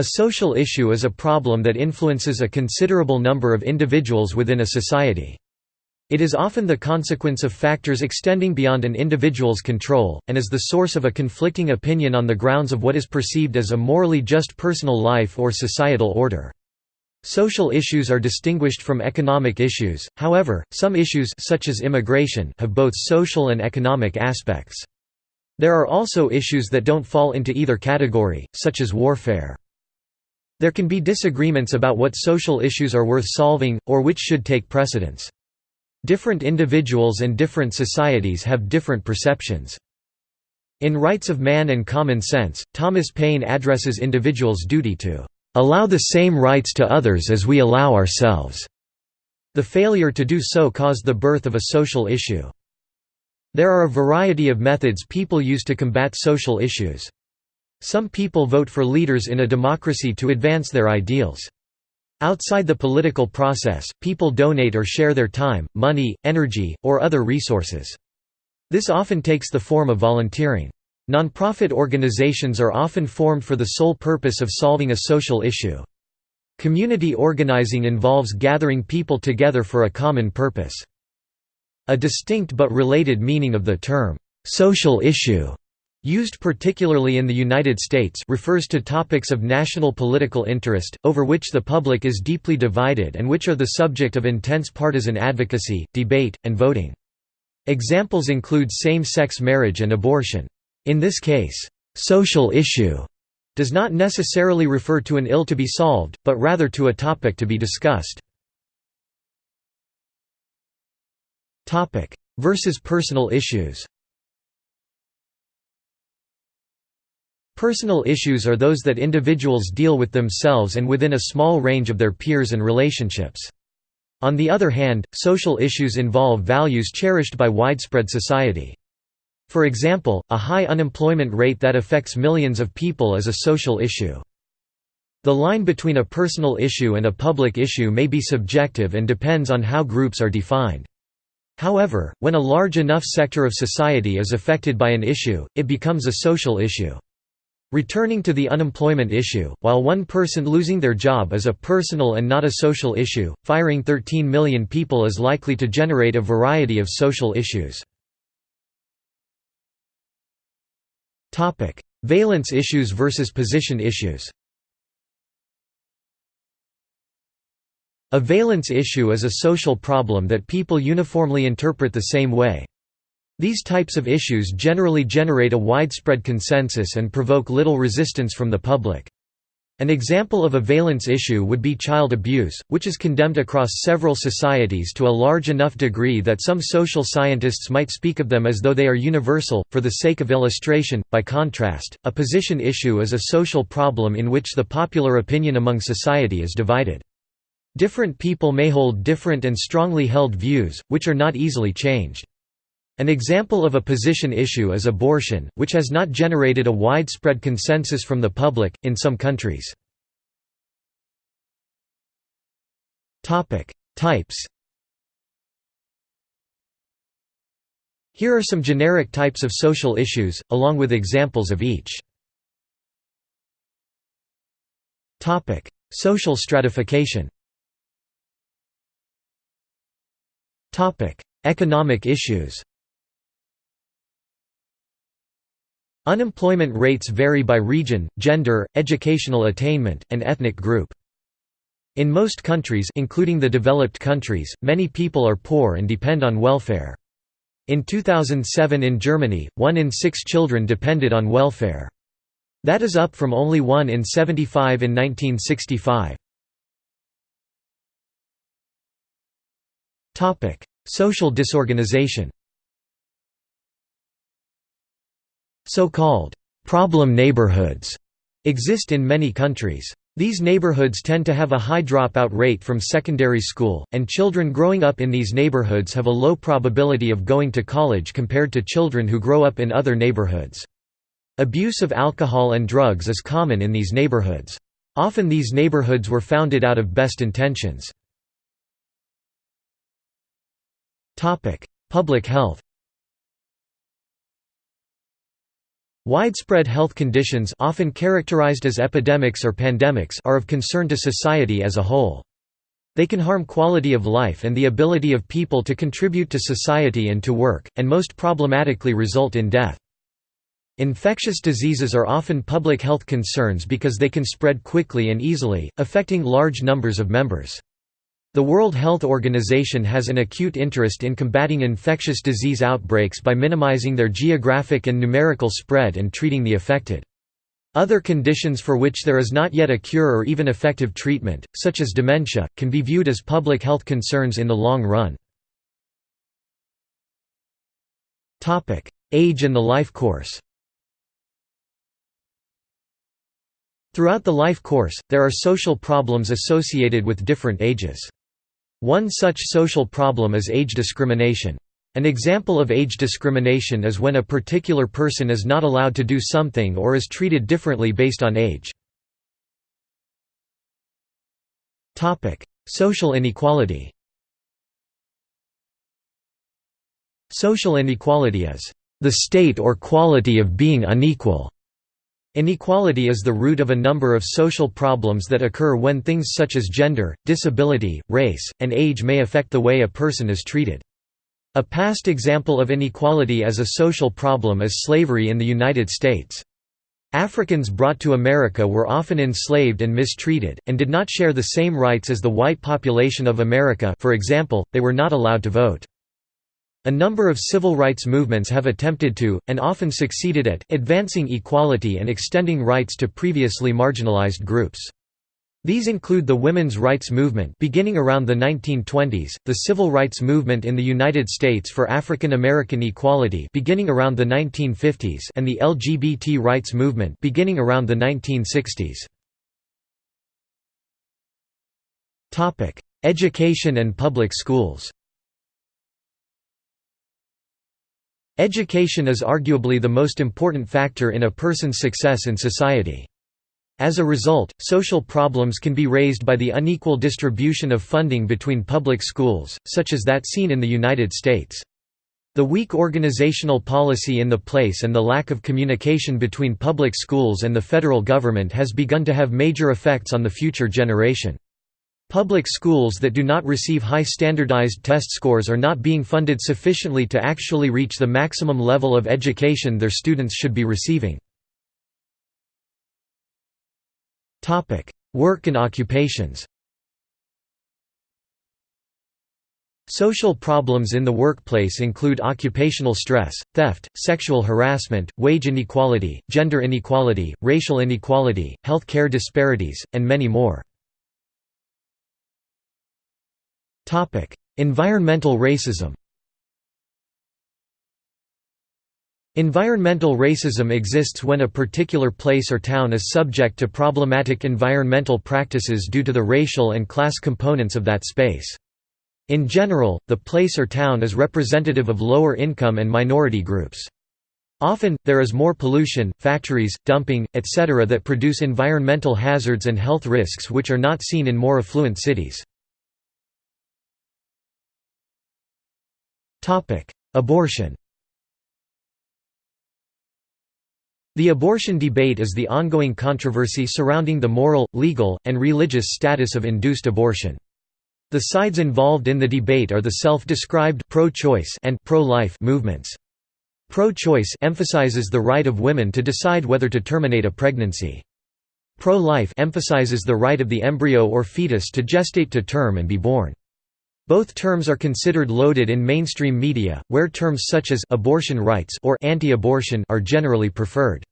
A social issue is a problem that influences a considerable number of individuals within a society. It is often the consequence of factors extending beyond an individual's control, and is the source of a conflicting opinion on the grounds of what is perceived as a morally just personal life or societal order. Social issues are distinguished from economic issues, however, some issues such as immigration have both social and economic aspects. There are also issues that don't fall into either category, such as warfare. There can be disagreements about what social issues are worth solving, or which should take precedence. Different individuals and different societies have different perceptions. In Rights of Man and Common Sense, Thomas Paine addresses individuals' duty to allow the same rights to others as we allow ourselves. The failure to do so caused the birth of a social issue. There are a variety of methods people use to combat social issues. Some people vote for leaders in a democracy to advance their ideals. Outside the political process, people donate or share their time, money, energy, or other resources. This often takes the form of volunteering. Nonprofit organizations are often formed for the sole purpose of solving a social issue. Community organizing involves gathering people together for a common purpose. A distinct but related meaning of the term, "'social issue' used particularly in the United States refers to topics of national political interest, over which the public is deeply divided and which are the subject of intense partisan advocacy, debate, and voting. Examples include same-sex marriage and abortion. In this case, "'social issue' does not necessarily refer to an ill to be solved, but rather to a topic to be discussed. Versus personal issues Personal issues are those that individuals deal with themselves and within a small range of their peers and relationships. On the other hand, social issues involve values cherished by widespread society. For example, a high unemployment rate that affects millions of people is a social issue. The line between a personal issue and a public issue may be subjective and depends on how groups are defined. However, when a large enough sector of society is affected by an issue, it becomes a social issue. Returning to the unemployment issue, while one person losing their job is a personal and not a social issue, firing 13 million people is likely to generate a variety of social issues. Valence issues versus position issues A valence issue is a social problem that people uniformly interpret the same way. These types of issues generally generate a widespread consensus and provoke little resistance from the public. An example of a valence issue would be child abuse, which is condemned across several societies to a large enough degree that some social scientists might speak of them as though they are universal. For the sake of illustration, by contrast, a position issue is a social problem in which the popular opinion among society is divided. Different people may hold different and strongly held views, which are not easily changed. An example of a position issue is abortion, which has not generated a widespread consensus from the public, in some countries. Types Here are some generic types of social issues, along with examples of each. Social stratification Economic issues Unemployment rates vary by region, gender, educational attainment, and ethnic group. In most countries including the developed countries, many people are poor and depend on welfare. In 2007 in Germany, one in six children depended on welfare. That is up from only one in 75 in 1965. Social disorganization So-called «problem neighborhoods» exist in many countries. These neighborhoods tend to have a high dropout rate from secondary school, and children growing up in these neighborhoods have a low probability of going to college compared to children who grow up in other neighborhoods. Abuse of alcohol and drugs is common in these neighborhoods. Often these neighborhoods were founded out of best intentions. Public health Widespread health conditions often characterized as epidemics or pandemics are of concern to society as a whole. They can harm quality of life and the ability of people to contribute to society and to work, and most problematically result in death. Infectious diseases are often public health concerns because they can spread quickly and easily, affecting large numbers of members. The World Health Organization has an acute interest in combating infectious disease outbreaks by minimizing their geographic and numerical spread and treating the affected. Other conditions for which there is not yet a cure or even effective treatment, such as dementia, can be viewed as public health concerns in the long run. Age and the life course Throughout the life course, there are social problems associated with different ages. One such social problem is age discrimination. An example of age discrimination is when a particular person is not allowed to do something or is treated differently based on age. Social inequality Social inequality is the state or quality of being unequal Inequality is the root of a number of social problems that occur when things such as gender, disability, race, and age may affect the way a person is treated. A past example of inequality as a social problem is slavery in the United States. Africans brought to America were often enslaved and mistreated, and did not share the same rights as the white population of America for example, they were not allowed to vote. A number of civil rights movements have attempted to, and often succeeded at, advancing equality and extending rights to previously marginalized groups. These include the women's rights movement beginning around the 1920s, the civil rights movement in the United States for African American equality beginning around the 1950s and the LGBT rights movement beginning around the 1960s. Topic: Education and public schools Education is arguably the most important factor in a person's success in society. As a result, social problems can be raised by the unequal distribution of funding between public schools, such as that seen in the United States. The weak organizational policy in the place and the lack of communication between public schools and the federal government has begun to have major effects on the future generation. Public schools that do not receive high standardized test scores are not being funded sufficiently to actually reach the maximum level of education their students should be receiving. Work and occupations Social problems in the workplace include occupational stress, theft, sexual harassment, wage inequality, gender inequality, racial inequality, health care disparities, and many more. Environmental racism Environmental racism exists when a particular place or town is subject to problematic environmental practices due to the racial and class components of that space. In general, the place or town is representative of lower income and minority groups. Often, there is more pollution, factories, dumping, etc. that produce environmental hazards and health risks which are not seen in more affluent cities. Abortion The abortion debate is the ongoing controversy surrounding the moral, legal, and religious status of induced abortion. The sides involved in the debate are the self-described pro-choice and pro-life movements. Pro-choice emphasizes the right of women to decide whether to terminate a pregnancy. Pro-life emphasizes the right of the embryo or fetus to gestate to term and be born. Both terms are considered loaded in mainstream media, where terms such as abortion rights or anti-abortion are generally preferred.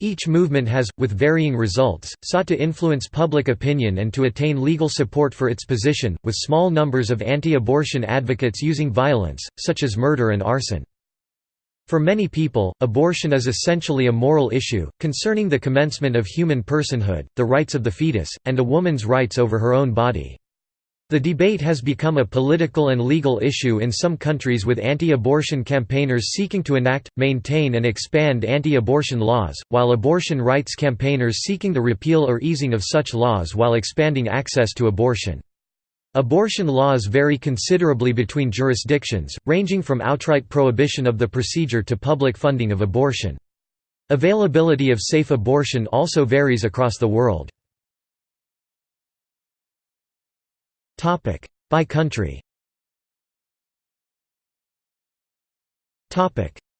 Each movement has, with varying results, sought to influence public opinion and to attain legal support for its position, with small numbers of anti-abortion advocates using violence, such as murder and arson. For many people, abortion is essentially a moral issue, concerning the commencement of human personhood, the rights of the fetus, and a woman's rights over her own body. The debate has become a political and legal issue in some countries with anti-abortion campaigners seeking to enact, maintain and expand anti-abortion laws, while abortion rights campaigners seeking the repeal or easing of such laws while expanding access to abortion. Abortion laws vary considerably between jurisdictions, ranging from outright prohibition of the procedure to public funding of abortion. Availability of safe abortion also varies across the world. By country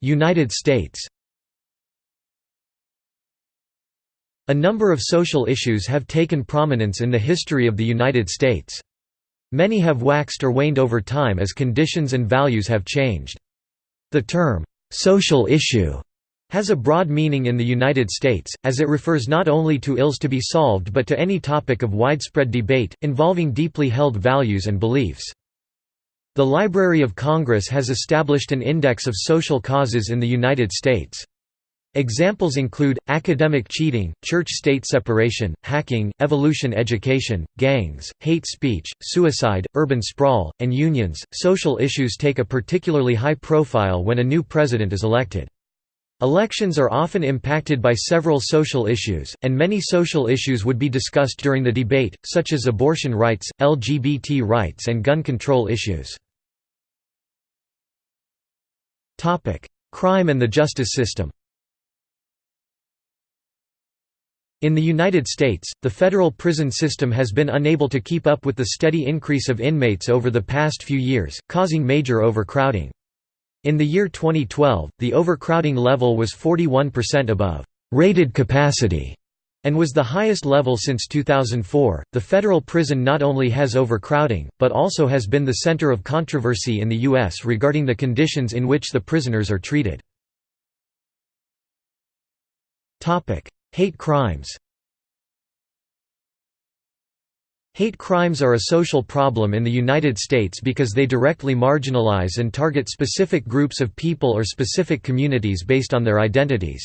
United States A number of social issues have taken prominence in the history of the United States. Many have waxed or waned over time as conditions and values have changed. The term, "'social issue' has a broad meaning in the United States, as it refers not only to ills to be solved but to any topic of widespread debate, involving deeply held values and beliefs. The Library of Congress has established an index of social causes in the United States. Examples include, academic cheating, church-state separation, hacking, evolution education, gangs, hate speech, suicide, urban sprawl, and unions. Social issues take a particularly high profile when a new president is elected. Elections are often impacted by several social issues, and many social issues would be discussed during the debate, such as abortion rights, LGBT rights and gun control issues. Crime and the justice system In the United States, the federal prison system has been unable to keep up with the steady increase of inmates over the past few years, causing major overcrowding. In the year 2012, the overcrowding level was 41% above rated capacity and was the highest level since 2004. The federal prison not only has overcrowding, but also has been the center of controversy in the U.S. regarding the conditions in which the prisoners are treated. Hate crimes Hate crimes are a social problem in the United States because they directly marginalize and target specific groups of people or specific communities based on their identities.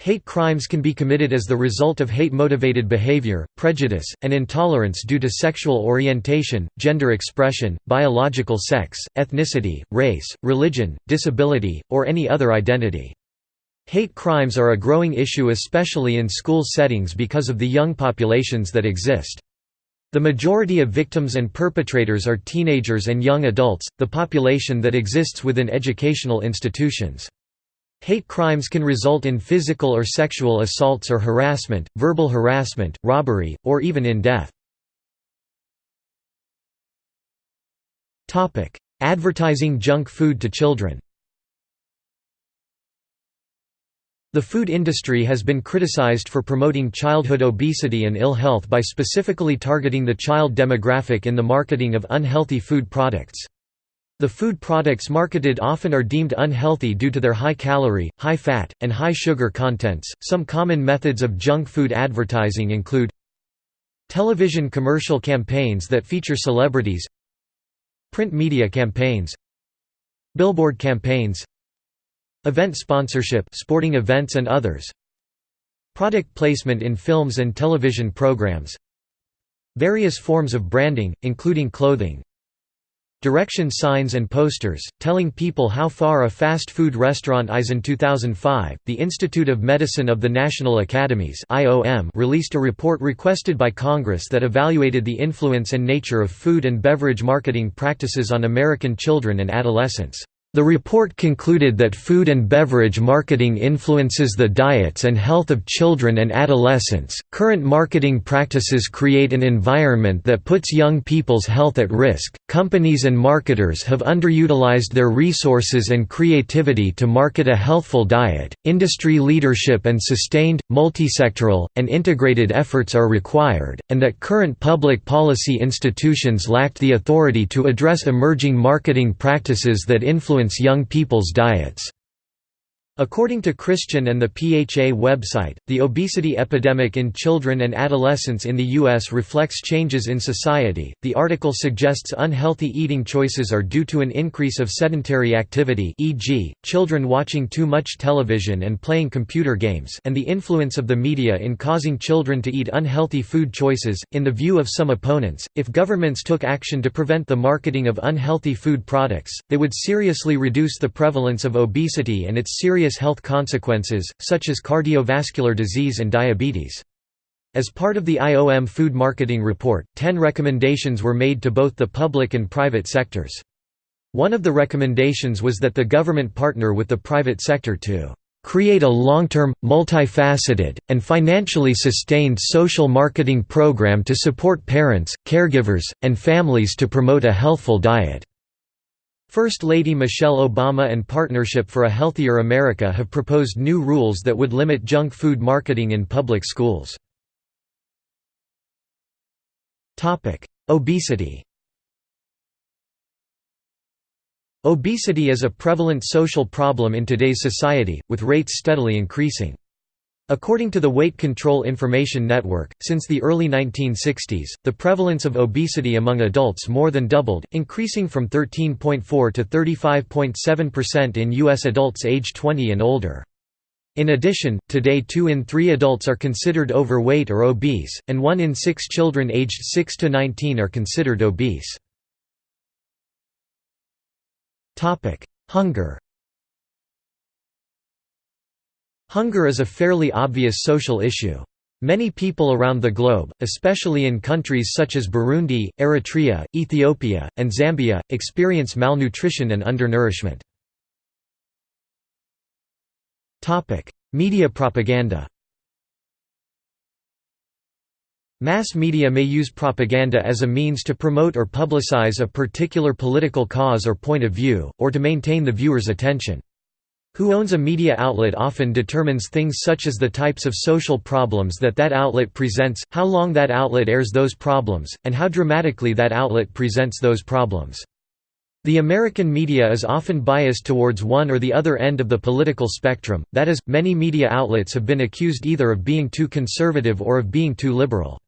Hate crimes can be committed as the result of hate-motivated behavior, prejudice, and intolerance due to sexual orientation, gender expression, biological sex, ethnicity, race, religion, disability, or any other identity. Hate crimes are a growing issue especially in school settings because of the young populations that exist. The majority of victims and perpetrators are teenagers and young adults, the population that exists within educational institutions. Hate crimes can result in physical or sexual assaults or harassment, verbal harassment, robbery, or even in death. Advertising junk food to children The food industry has been criticized for promoting childhood obesity and ill health by specifically targeting the child demographic in the marketing of unhealthy food products. The food products marketed often are deemed unhealthy due to their high calorie, high fat, and high sugar contents. Some common methods of junk food advertising include television commercial campaigns that feature celebrities, print media campaigns, billboard campaigns, Event sponsorship sporting events and others Product placement in films and television programs Various forms of branding, including clothing Direction signs and posters, telling people how far a fast food restaurant is. In 2005, the Institute of Medicine of the National Academies released a report requested by Congress that evaluated the influence and nature of food and beverage marketing practices on American children and adolescents. The report concluded that food and beverage marketing influences the diets and health of children and adolescents. Current marketing practices create an environment that puts young people's health at risk. Companies and marketers have underutilized their resources and creativity to market a healthful diet. Industry leadership and sustained, multisectoral, and integrated efforts are required, and that current public policy institutions lacked the authority to address emerging marketing practices that influence influence young people's diets. According to Christian and the PHA website, the obesity epidemic in children and adolescents in the U.S. reflects changes in society. The article suggests unhealthy eating choices are due to an increase of sedentary activity, e.g., children watching too much television and playing computer games, and the influence of the media in causing children to eat unhealthy food choices. In the view of some opponents, if governments took action to prevent the marketing of unhealthy food products, they would seriously reduce the prevalence of obesity and its serious serious health consequences, such as cardiovascular disease and diabetes. As part of the IOM food marketing report, 10 recommendations were made to both the public and private sectors. One of the recommendations was that the government partner with the private sector to create a long-term, multifaceted, and financially sustained social marketing program to support parents, caregivers, and families to promote a healthful diet." First Lady Michelle Obama and Partnership for a Healthier America have proposed new rules that would limit junk food marketing in public schools. Obesity Obesity is a prevalent social problem in today's society, with rates steadily increasing. According to the Weight Control Information Network, since the early 1960s, the prevalence of obesity among adults more than doubled, increasing from 13.4 to 35.7% in U.S. adults age 20 and older. In addition, today 2 in 3 adults are considered overweight or obese, and 1 in 6 children aged 6 to 19 are considered obese. Hunger Hunger is a fairly obvious social issue. Many people around the globe, especially in countries such as Burundi, Eritrea, Ethiopia, and Zambia, experience malnutrition and undernourishment. Media propaganda Mass media may use propaganda as a means to promote or publicize a particular political cause or point of view, or to maintain the viewer's attention. Who owns a media outlet often determines things such as the types of social problems that that outlet presents, how long that outlet airs those problems, and how dramatically that outlet presents those problems. The American media is often biased towards one or the other end of the political spectrum, that is, many media outlets have been accused either of being too conservative or of being too liberal.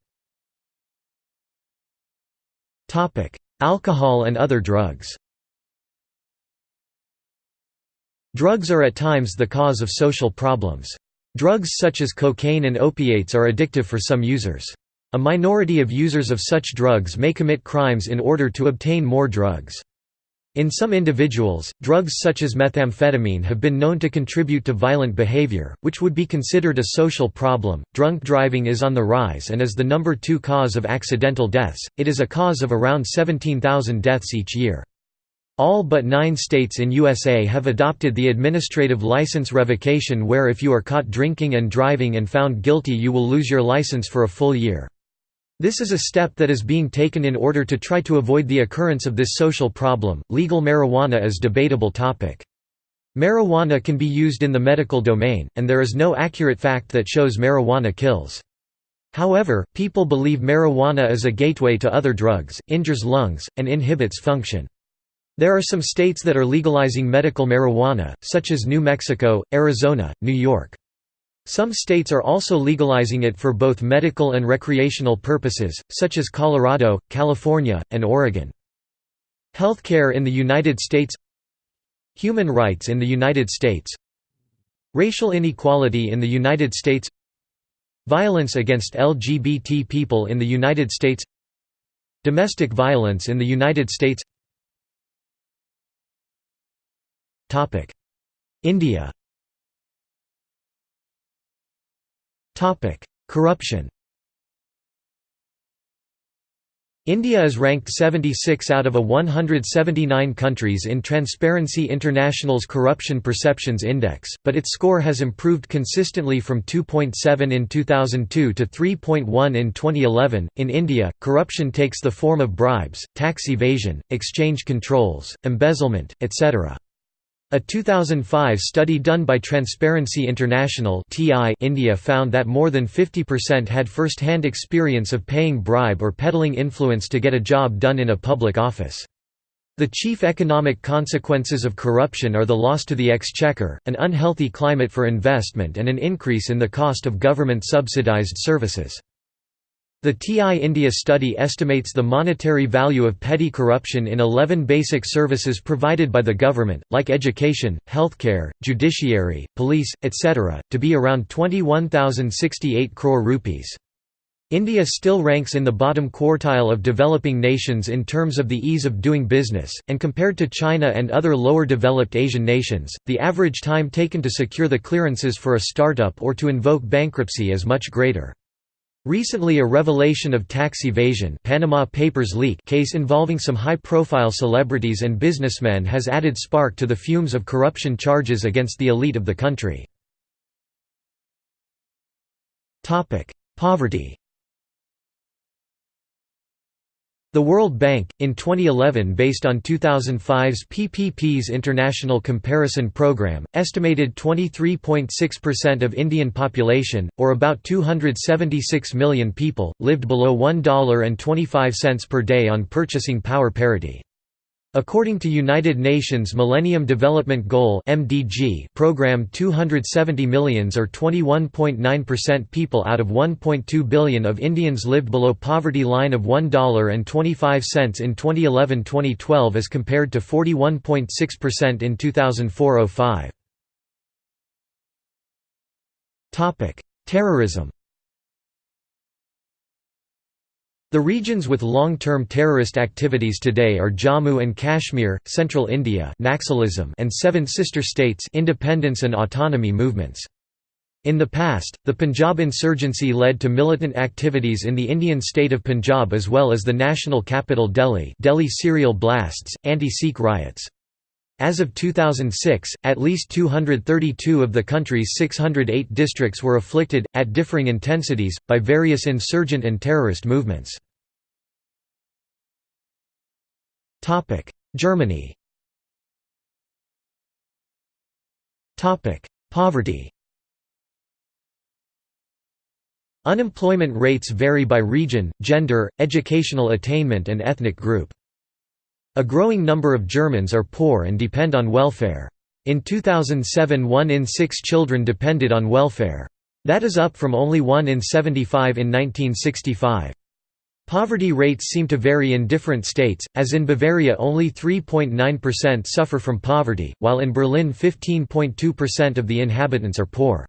Alcohol and other drugs Drugs are at times the cause of social problems. Drugs such as cocaine and opiates are addictive for some users. A minority of users of such drugs may commit crimes in order to obtain more drugs. In some individuals, drugs such as methamphetamine have been known to contribute to violent behavior, which would be considered a social problem. Drunk driving is on the rise and is the number two cause of accidental deaths, it is a cause of around 17,000 deaths each year. All but nine states in USA have adopted the administrative license revocation where if you are caught drinking and driving and found guilty you will lose your license for a full year. This is a step that is being taken in order to try to avoid the occurrence of this social problem. Legal marijuana is debatable topic. Marijuana can be used in the medical domain, and there is no accurate fact that shows marijuana kills. However, people believe marijuana is a gateway to other drugs, injures lungs, and inhibits function. There are some states that are legalizing medical marijuana, such as New Mexico, Arizona, New York. Some states are also legalizing it for both medical and recreational purposes, such as Colorado, California, and Oregon. Healthcare in the United States Human rights in the United States Racial inequality in the United States Violence against LGBT people in the United States Domestic violence in the United States India Corruption India is ranked 76 out of a 179 countries in Transparency International's Corruption Perceptions Index, but its score has improved consistently from 2.7 in 2002 to 3.1 in 2011. In India, corruption takes the form of bribes, tax evasion, exchange controls, embezzlement, etc. A 2005 study done by Transparency International India found that more than 50% had first-hand experience of paying bribe or peddling influence to get a job done in a public office. The chief economic consequences of corruption are the loss to the exchequer, an unhealthy climate for investment and an increase in the cost of government-subsidized services. The TI India study estimates the monetary value of petty corruption in 11 basic services provided by the government, like education, healthcare, judiciary, police, etc., to be around 21,068 crore rupees. India still ranks in the bottom quartile of developing nations in terms of the ease of doing business, and compared to China and other lower developed Asian nations, the average time taken to secure the clearances for a startup or to invoke bankruptcy is much greater. Recently a revelation of tax evasion Panama Papers leak case involving some high-profile celebrities and businessmen has added spark to the fumes of corruption charges against the elite of the country. Poverty The World Bank, in 2011 based on 2005's PPP's International Comparison Program, estimated 23.6% of Indian population, or about 276 million people, lived below $1.25 per day on purchasing power parity. According to United Nations Millennium Development Goal (MDG) program 270 millions or 21.9% people out of 1.2 billion of Indians lived below poverty line of $1.25 in 2011-2012 as compared to 41.6% in 2004-05. Topic: Terrorism The regions with long-term terrorist activities today are Jammu and Kashmir, Central India Naxalism and Seven Sister States independence and autonomy movements. In the past, the Punjab insurgency led to militant activities in the Indian state of Punjab as well as the national capital Delhi Delhi serial blasts, anti-Sikh riots. As of 2006, at least 232 of the country's 608 districts were afflicted, at differing intensities, by various insurgent and terrorist movements. Germany Topic: Poverty Unemployment rates vary by region, gender, educational attainment and ethnic group. A growing number of Germans are poor and depend on welfare. In 2007 one in six children depended on welfare. That is up from only one in 75 in 1965. Poverty rates seem to vary in different states, as in Bavaria only 3.9% suffer from poverty, while in Berlin 15.2% of the inhabitants are poor.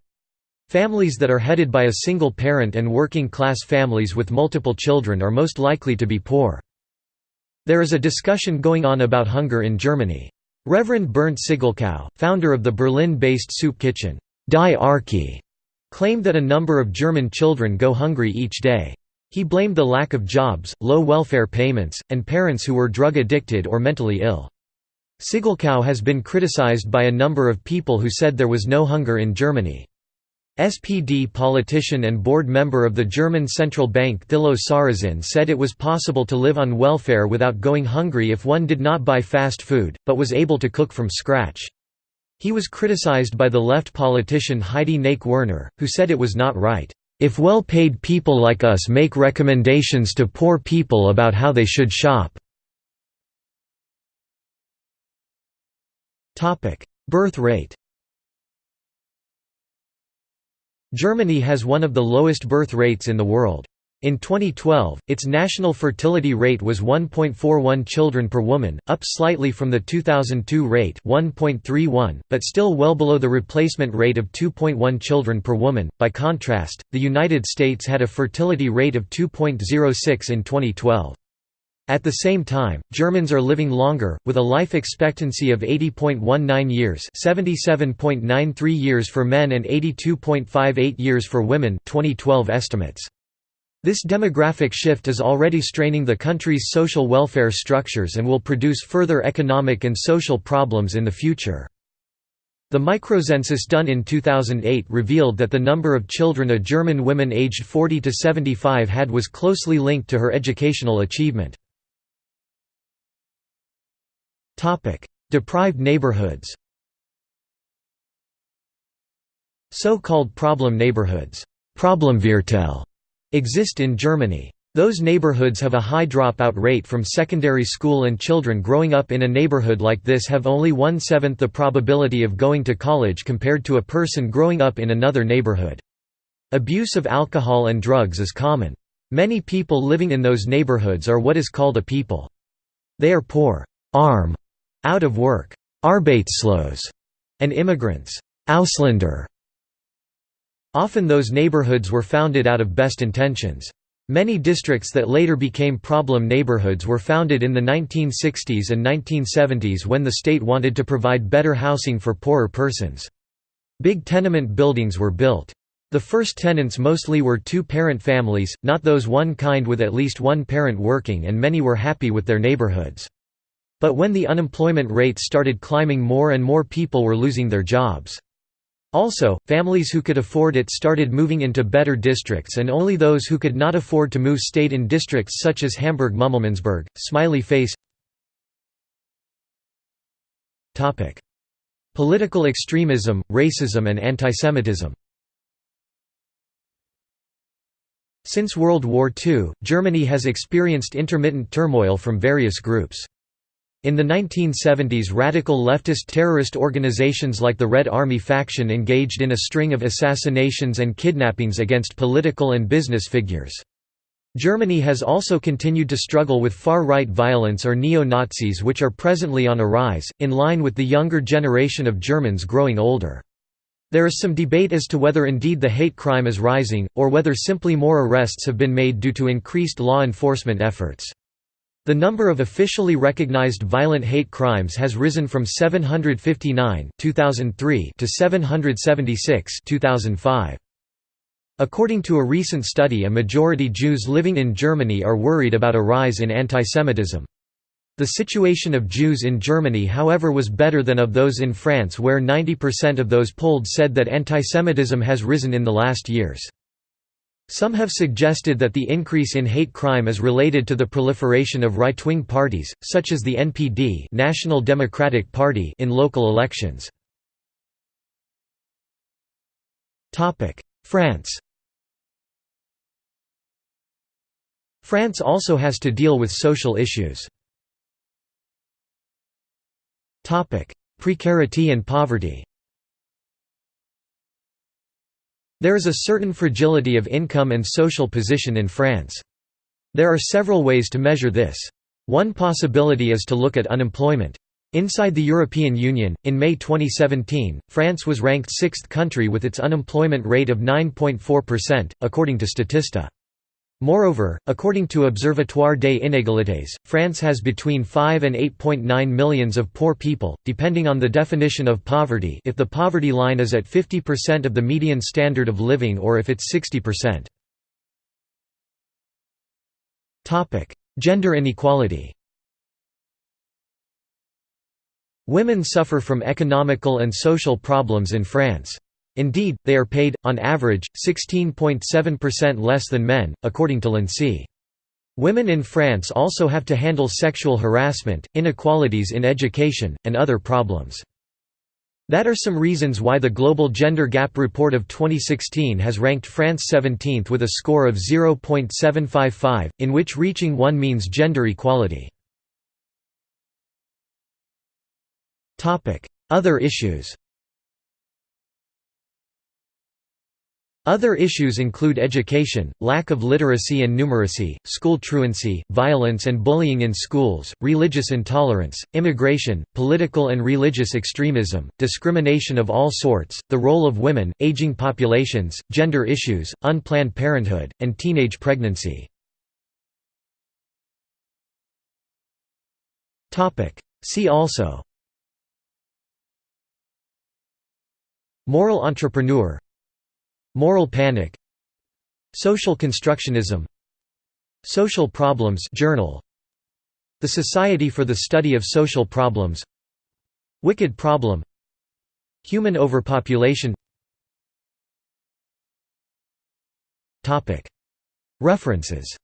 Families that are headed by a single parent and working-class families with multiple children are most likely to be poor. There is a discussion going on about hunger in Germany. Reverend Bernd Siggelkow, founder of the Berlin-based soup kitchen, Die claimed that a number of German children go hungry each day. He blamed the lack of jobs, low welfare payments, and parents who were drug addicted or mentally ill. Siggelkow has been criticized by a number of people who said there was no hunger in Germany. SPD politician and board member of the German central bank Thilo Sarrazin said it was possible to live on welfare without going hungry if one did not buy fast food, but was able to cook from scratch. He was criticized by the left politician Heidi Knake-Werner, who said it was not right. If well-paid people like us make recommendations to poor people about how they should shop. Birth rate Germany has one of the lowest birth rates in the world. In 2012, its national fertility rate was 1.41 children per woman, up slightly from the 2002 rate 1.31, but still well below the replacement rate of 2.1 children per woman. By contrast, the United States had a fertility rate of 2.06 in 2012. At the same time, Germans are living longer, with a life expectancy of 80.19 years 77.93 years for men and 82.58 years for women 2012 estimates. This demographic shift is already straining the country's social welfare structures and will produce further economic and social problems in the future. The microcensus done in 2008 revealed that the number of children a German woman aged 40 to 75 had was closely linked to her educational achievement. Deprived neighborhoods So-called problem neighborhoods Problemviertel exist in Germany. Those neighborhoods have a high dropout rate from secondary school and children growing up in a neighborhood like this have only one-seventh the probability of going to college compared to a person growing up in another neighborhood. Abuse of alcohol and drugs is common. Many people living in those neighborhoods are what is called a people. They are poor, arm, out of work, arbeitslos, and immigrants, Ausländer. Often those neighborhoods were founded out of best intentions. Many districts that later became problem neighborhoods were founded in the 1960s and 1970s when the state wanted to provide better housing for poorer persons. Big tenement buildings were built. The first tenants mostly were two-parent families, not those one kind with at least one parent working and many were happy with their neighborhoods. But when the unemployment rate started climbing more and more people were losing their jobs. Also, families who could afford it started moving into better districts and only those who could not afford to move stayed in districts such as Hamburg-Mümmelmannsberg. Smiley face Political extremism, racism and antisemitism Since World War II, Germany has experienced intermittent turmoil from various groups. In the 1970s radical leftist terrorist organizations like the Red Army faction engaged in a string of assassinations and kidnappings against political and business figures. Germany has also continued to struggle with far-right violence or neo-Nazis which are presently on a rise, in line with the younger generation of Germans growing older. There is some debate as to whether indeed the hate crime is rising, or whether simply more arrests have been made due to increased law enforcement efforts. The number of officially recognized violent hate crimes has risen from 759 2003 to 776 2005. According to a recent study a majority Jews living in Germany are worried about a rise in antisemitism. The situation of Jews in Germany however was better than of those in France where 90% of those polled said that antisemitism has risen in the last years. Some have suggested that the increase in hate crime is related to the proliferation of right-wing parties, such as the NPD National Democratic Party in local elections. France France also has to deal with social issues. Precarity and poverty There is a certain fragility of income and social position in France. There are several ways to measure this. One possibility is to look at unemployment. Inside the European Union, in May 2017, France was ranked sixth country with its unemployment rate of 9.4%, according to Statista. Moreover, according to Observatoire des Inégalités, France has between 5 and 8.9 millions of poor people, depending on the definition of poverty if the poverty line is at 50% of the median standard of living or if it's 60%. Gender inequality Women suffer from economical and social problems in France. Indeed, they are paid, on average, 16.7% less than men, according to l'INSEE. Women in France also have to handle sexual harassment, inequalities in education, and other problems. That are some reasons why the Global Gender Gap Report of 2016 has ranked France 17th with a score of 0.755, in which reaching 1 means gender equality. Other issues Other issues include education, lack of literacy and numeracy, school truancy, violence and bullying in schools, religious intolerance, immigration, political and religious extremism, discrimination of all sorts, the role of women, aging populations, gender issues, unplanned parenthood, and teenage pregnancy. See also Moral entrepreneur Moral panic Social constructionism Social Problems Journal The Society for the Study of Social Problems Wicked Problem Human overpopulation. References